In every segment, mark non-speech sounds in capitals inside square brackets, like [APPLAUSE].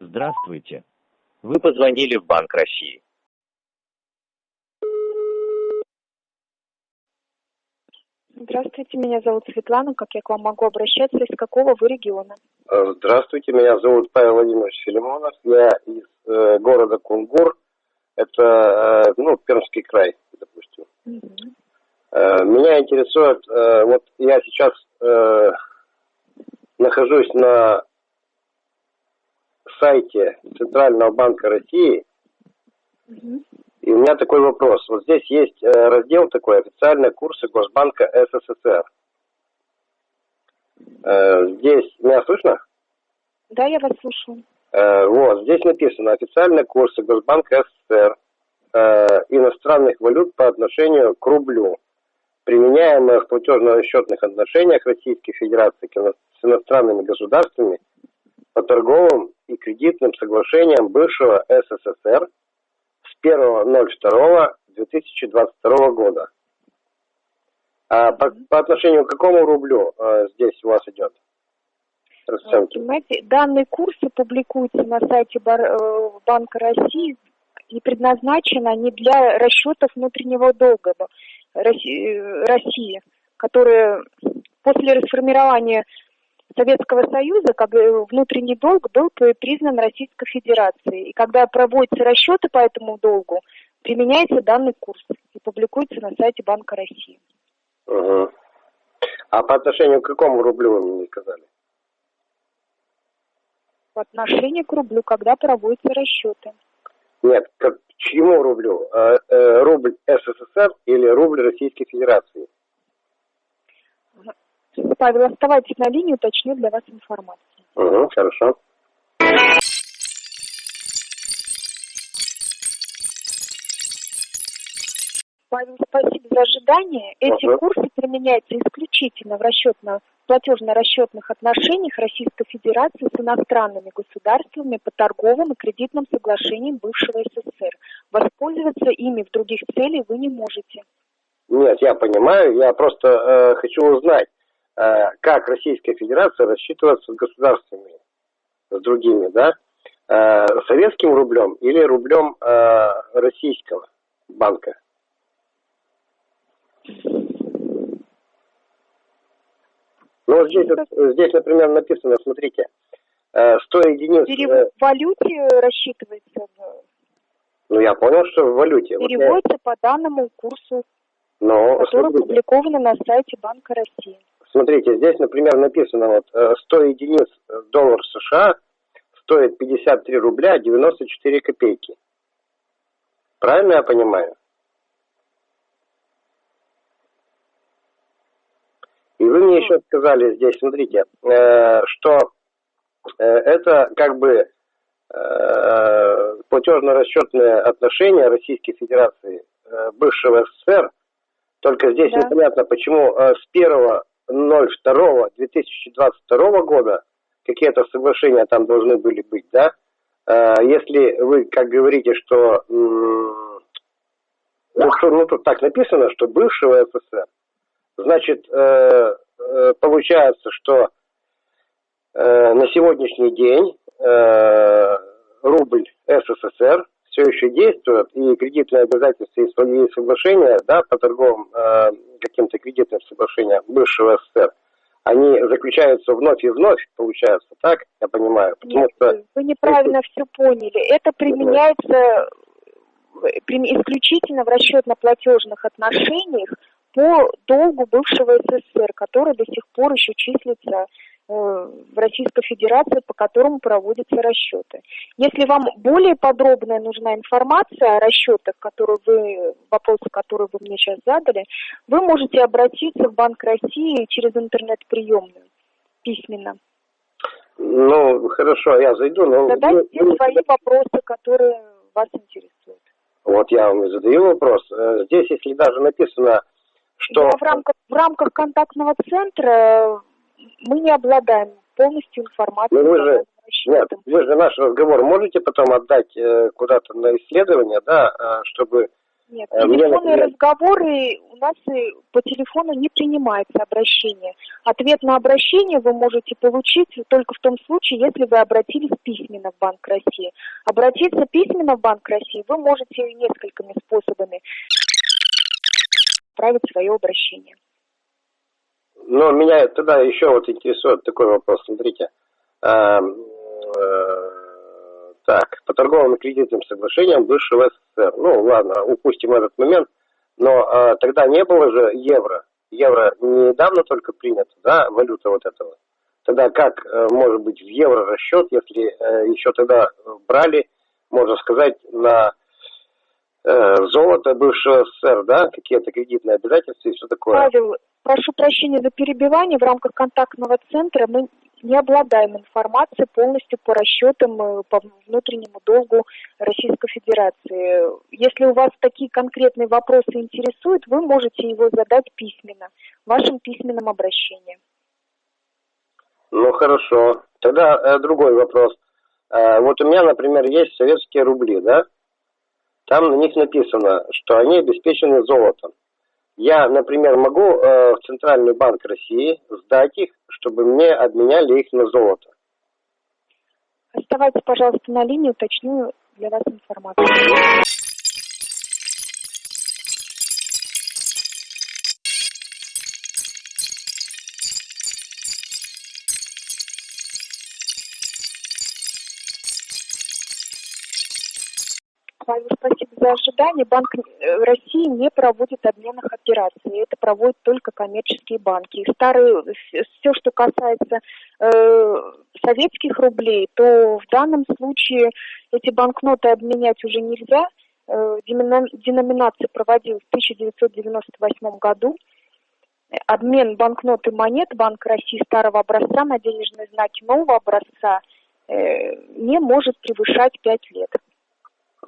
Здравствуйте. Вы позвонили в Банк России. Здравствуйте, меня зовут Светлана. Как я к вам могу обращаться? Из какого вы региона? Э, Здравствуйте, меня зовут Павел Владимирович Филимонов. Я из э, города Кунгур. Это, э, ну, Пермский край, допустим. Э, меня интересует, э, вот я сейчас э, нахожусь на сайте Центрального банка России, и у меня такой вопрос. Вот здесь есть э, раздел такой, официальные курсы Госбанка СССР. Э, Здесь, меня слышно? Да, я вас слушаю. Э, Вот, здесь написано официальные курсы Госбанка СССР иностранных валют по отношению к рублю, применяемые в платежно-расчетных отношениях Российской Федерации с иностранными государствами по торговым и кредитным соглашениям бывшего СССР с 1.02.2022 года. А по, по отношению к какому рублю э, здесь у вас идет расценки? Понимаете, данные курсы публикуются на сайте э, Банка России и предназначены они для расчетов внутреннего долга э, России, которые после расформирования Советского Союза, как внутренний долг был при- признан Российской Федерацией. И когда проводятся расчеты по этому долгу, применяется данный курс и публикуется на сайте Банка России. Мгм. А по отношению к какому рублю вы мне не сказали? В отношении к рублю, когда проводятся расчеты. Нет, к чьему рублю? Э, э, рубль СССР или рубль Российской Федерации? Павел, оставайтесь на линии, уточню для вас информацию. Угу, хорошо. Павел, спасибо за ожидание. Эти Ага. курсы применяются исключительно в расчетно платежно-расчетных отношениях Российской Федерации с иностранными государствами по торговым и кредитным соглашениям бывшего СССР. Воспользоваться ими в других целях вы не можете. Нет, я понимаю, я просто э, хочу узнать, как Российская Федерация рассчитывается с государствами, с другими, да? Э, советским рублем или рублем э, российского банка? Ну, вот здесь, вот- здесь, например, написано, смотрите, э, 100 единиц... э, Перевод в валюте рассчитывается, ну, я понял, что в валюте. Вот я- переводится по данному курсу, но, который смотрите, опубликован на сайте Банка России. Смотрите, здесь, например, написано, вот, э, 100 единиц э, доллар США стоит 53 рубля 94 копейки. Правильно я понимаю? И вы мне еще сказали здесь, смотрите, э, что э, это как бы э, платежно-расчетные отношения Российской Федерации э, бывшего СССР, только здесь Да. непонятно, почему э, с 1.02.2022 года какие-то соглашения там должны были быть, да? Э, Если вы, как говорите, что ну, что, ну, тут так написано, что бывшего СССР, значит, э, э, получается, что э, на сегодняшний день рубль СССР все еще действует, и кредитные обязательства и соглашения, да, по торговым каким-то кредитным соглашениям бывшего СССР, они заключаются вновь и вновь, получается, так, я понимаю, потому Нет, что... вы неправильно все поняли. Это применяется э, исключительно в расчетно-платежных отношениях по долгу бывшего СССР, который до сих пор еще числится Российской Федерации, по которому проводятся расчеты. Если вам более подробная нужна информация о расчетах, которые вы, вопросы, которые вы мне сейчас задали, вы можете обратиться в Банк России через интернет-приемную письменно. Ну, хорошо, я зайду, но... Задайте вы- свои вопросы, которые вас интересуют. Вот я вам и задаю вопрос. Э, Здесь, если даже написано, что... Да, в, рамках, в рамках контактного центра мы не обладаем полностью информацией. Ну, вы же- Нет, вы же наш разговор можете потом отдать э, куда-то на исследование, да, э, чтобы Нет, Э, мне, телефонные например- разговоры у нас и по телефону не принимается обращение. Ответ на обращение вы можете получить только в том случае, если вы обратились письменно в Банк России. Обратиться письменно в Банк России вы можете несколькими способами отправить свое обращение. Но меня тогда еще вот интересует такой вопрос. Смотрите. Эм, э, так, по торговым кредитным соглашениям бывшего СССР. Ну, ладно, упустим этот момент. Но э, тогда не было же евро. Евро недавно только принято, да, валюта вот этого. Тогда как э, может быть в евро расчет, если э, еще тогда брали, можно сказать, на э, золото бывшего СССР, да, какие-то кредитные обязательства и все такое. Павел, прошу прощения за перебивание. В рамках контактного центра мы не обладаем информацией полностью по расчетам э, по внутреннему долгу Российской Федерации. Если у вас такие конкретные вопросы интересуют, вы можете его задать письменно, в вашем письменном обращении. Ну хорошо. Тогда э, другой вопрос. Э, вот у меня, например, есть советские рубли, да? Там на них написано, что они обеспечены золотом. Я, например, могу э, в Центральный банк России сдать их, чтобы мне обменяли их на золото. Оставайтесь, пожалуйста, на линии, уточню для вас информацию. Павел, спасибо за ожидание. Банк э, России не проводит обменных операций. Это проводят только коммерческие банки. И старые, все, что касается э, советских рублей, то в данном случае эти банкноты обменять уже нельзя. Э, деноминация проводилась в 1998 году. Обмен банкнот и монет Банка России старого образца на денежные знаки нового образца э, не может превышать 5 лет.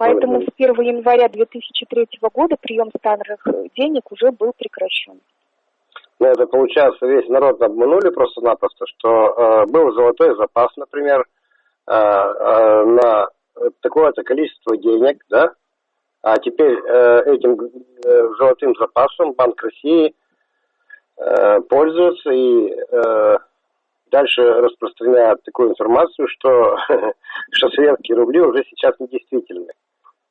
Поэтому с 1 января 2003 года прием старых денег уже был прекращен. Ну, это получается, весь народ обманули просто-напросто, что э, был золотой запас, например, э, э, на такое-то количество денег, да, а теперь э, этим э, золотым запасом Банк России э, пользуется и э, дальше распространяет такую информацию, что, [LAUGHS] что советские рубли уже сейчас недействительны.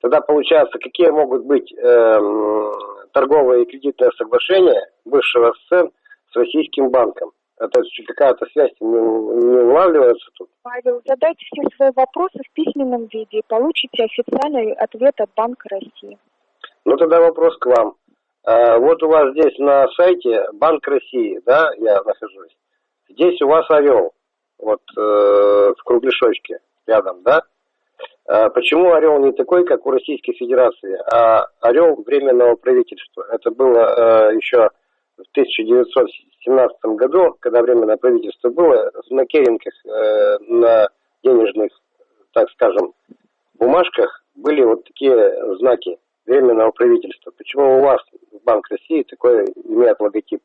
Тогда получается, какие могут быть э, торговые и кредитные соглашения бывшего СССР с российским банком? Это какая-то связь не, не улавливается тут? Павел, задайте все свои вопросы в письменном виде и получите официальный ответ от Банка России. Ну тогда вопрос к вам. А, вот у вас здесь на сайте Банк России, да, я нахожусь. Здесь у вас орел, вот э, в кругляшочке рядом, да? А почему орел не такой, как у Российской Федерации, а орел временного правительства? Это было э, еще в 1917 году, когда временное правительство было, на керенках, э, на денежных, так скажем, бумажках были вот такие знаки временного правительства. Почему у вас Банк России такой имеет логотип?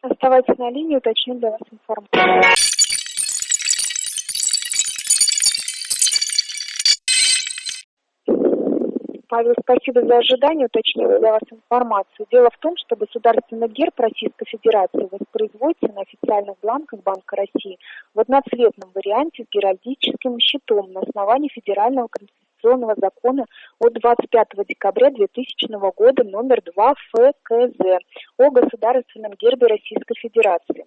Оставайтесь на линии, уточню для вас информацию. Павел, спасибо за ожидание, уточнила для вас информацию. Дело в том, что государственный герб Российской Федерации воспроизводится на официальных бланках Банка России в одноцветном варианте с геральдическим щитом на основании федерального конституционного закона от 25 декабря 2000 года номер 2 ФКЗ о государственном гербе Российской Федерации.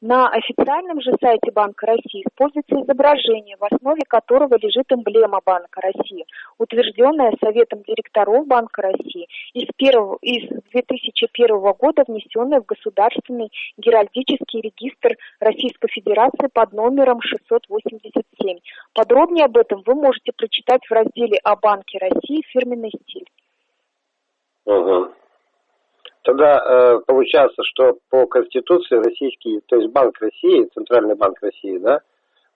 На официальном же сайте Банка России используется изображение, в основе которого лежит эмблема Банка России, утвержденная Советом директоров Банка России из, первого, из 2001 года, внесенная в Государственный геральдический регистр Российской Федерации под номером 687. Подробнее об этом вы можете прочитать в разделе о Банке России «Фирменный стиль». Угу. Тогда э, получается, что по Конституции российский, то есть Банк России, Центральный банк России, да,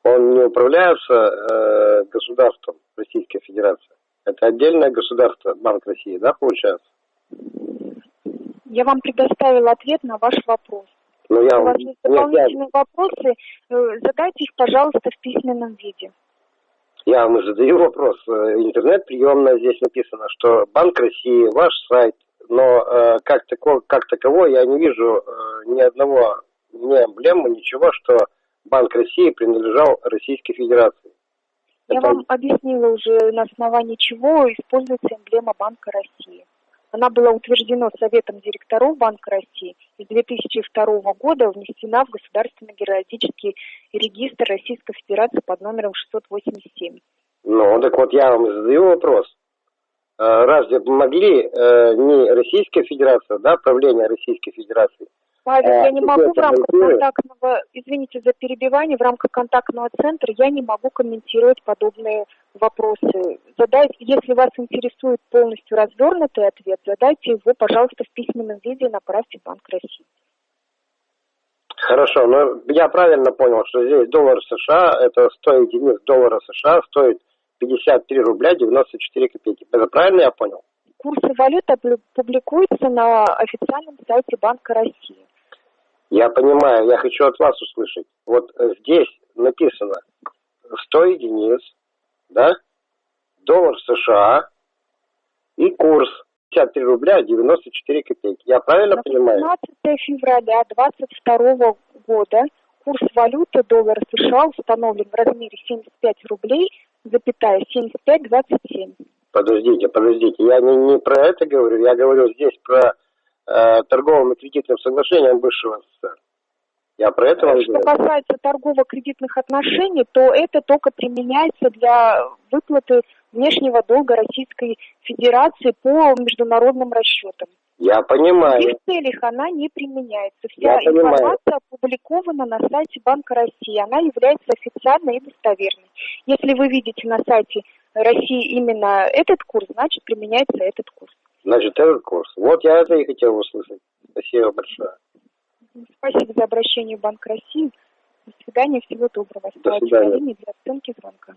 он не управляется э, государством Российской Федерации. Это отдельное государство, Банк России, да, получается? Я вам предоставила ответ на ваш вопрос. Ну, я, У вас есть нет, я, дополнительные вопросы, э, задайте их, пожалуйста, в письменном виде. Я вам задаю вопрос. Э, интернет-приемная здесь написано, что Банк России, ваш сайт, но э, как, тако, как такового я не вижу э, ни одного, ни эмблемы, ничего, что Банк России принадлежал Российской Федерации. Я Это- вам объяснила уже, на основании чего используется эмблема Банка России. Она была утверждена Советом директоров Банка России и с 2002 года внесена в Государственный героический регистр Российской Федерации под номером 687. Ну, так вот я вам задаю вопрос. Э, Разве могли э, не Российская Федерация, да, правление Российской Федерации, Павел, А, я не могу в рамках контактного, извините за перебивание, в рамках контактного центра я не могу комментировать подобные вопросы. Задайте, если вас интересует полностью развернутый ответ, задайте его, пожалуйста, в письменном виде и направьте в Банк России. Хорошо, но я правильно понял, что здесь доллар США, это 100 единиц доллара США стоит 53 рубля 94 копейки. Это правильно я понял? Курсы валют публикуются на официальном сайте Банка России. Я понимаю, я хочу от вас услышать. Вот э, здесь написано 100 единиц, да, доллар США и курс 53 рубля 94 копейки. Я правильно На понимаю? 15 февраля 2022 года курс валюты доллара США установлен в размере 75 рублей, запятая 75,27. Подождите, подождите. Я не, не про это говорю, я говорю здесь про э, торговым и кредитным соглашением бывшего СССР. Я про это вам Что говорю. касается торгово-кредитных отношений, то это только применяется для выплаты внешнего долга Российской Федерации по международным расчетам. Я В понимаю. их целях она не применяется. Вся Я понимаю. Опубликована на сайте Банка России. Она является официальной и достоверной. Если вы видите на сайте России именно этот курс, значит применяется этот курс. Значит, этот курс. Вот я это и хотел услышать. Спасибо большое. Спасибо за обращение в Банк России. До свидания, всего доброго. До свидания. для оценки звонка.